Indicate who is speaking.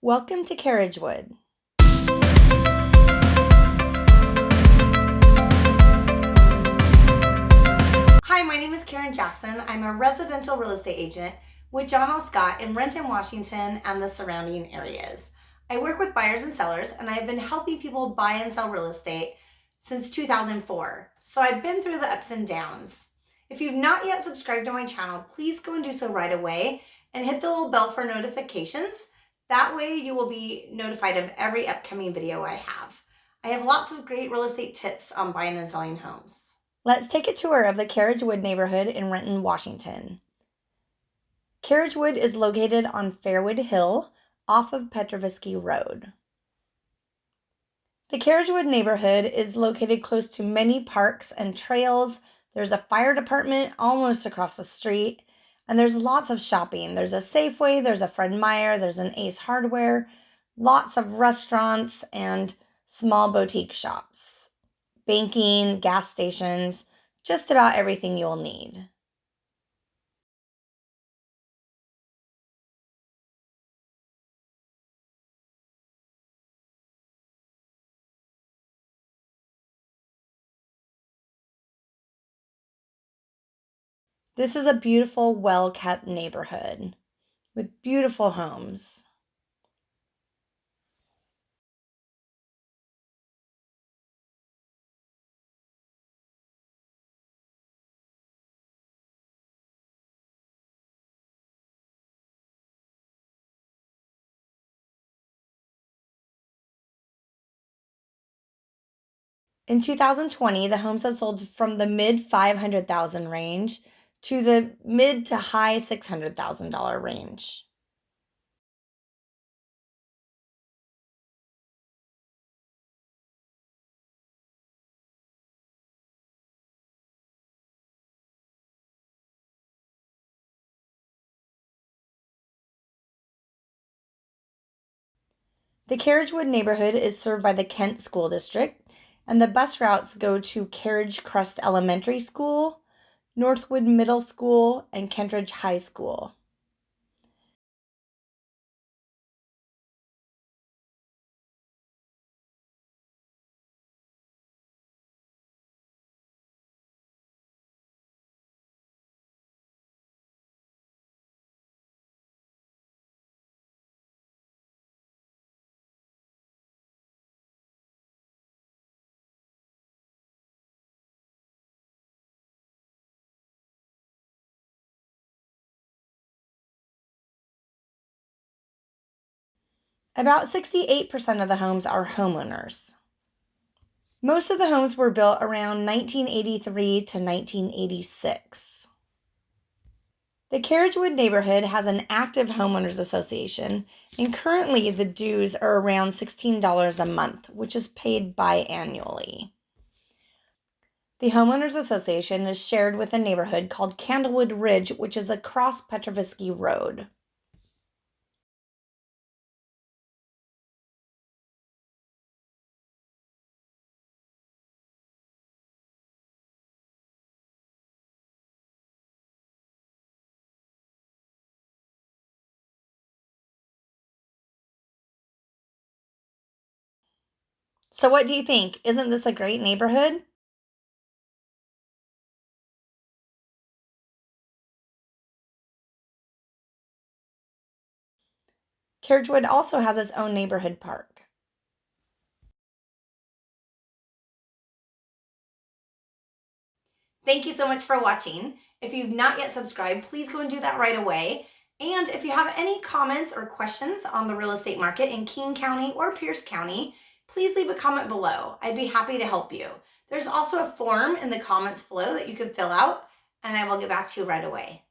Speaker 1: Welcome to Carriagewood. Hi, my name is Karen Jackson. I'm a residential real estate agent with John L. Scott in Renton, Washington and the surrounding areas. I work with buyers and sellers and I've been helping people buy and sell real estate since 2004. So I've been through the ups and downs. If you've not yet subscribed to my channel, please go and do so right away and hit the little bell for notifications. That way you will be notified of every upcoming video I have. I have lots of great real estate tips on buying and selling homes. Let's take a tour of the Carriagewood neighborhood in Renton, Washington. Carriagewood is located on Fairwood Hill off of Petrovitsky Road. The Carriagewood neighborhood is located close to many parks and trails. There's a fire department almost across the street, and there's lots of shopping. There's a Safeway, there's a Fred Meyer, there's an Ace Hardware, lots of restaurants and small boutique shops, banking, gas stations, just about everything you'll need. This is a beautiful, well kept neighborhood with beautiful homes. In 2020, the homes have sold from the mid 500,000 range to the mid to high $600,000 range. The Carriagewood neighborhood is served by the Kent School District, and the bus routes go to Carriage Crest Elementary School, Northwood Middle School, and Kentridge High School. About 68% of the homes are homeowners. Most of the homes were built around 1983 to 1986. The Carriagewood neighborhood has an active homeowners association, and currently the dues are around $16 a month, which is paid biannually. The homeowners association is shared with a neighborhood called Candlewood Ridge, which is across Petrovitsky Road. So, what do you think? Isn't this a great neighborhood? Carriagewood also has its own neighborhood park. Thank you so much for watching. If you've not yet subscribed, please go and do that right away. And if you have any comments or questions on the real estate market in King County or Pierce County, please leave a comment below. I'd be happy to help you. There's also a form in the comments below that you can fill out and I will get back to you right away.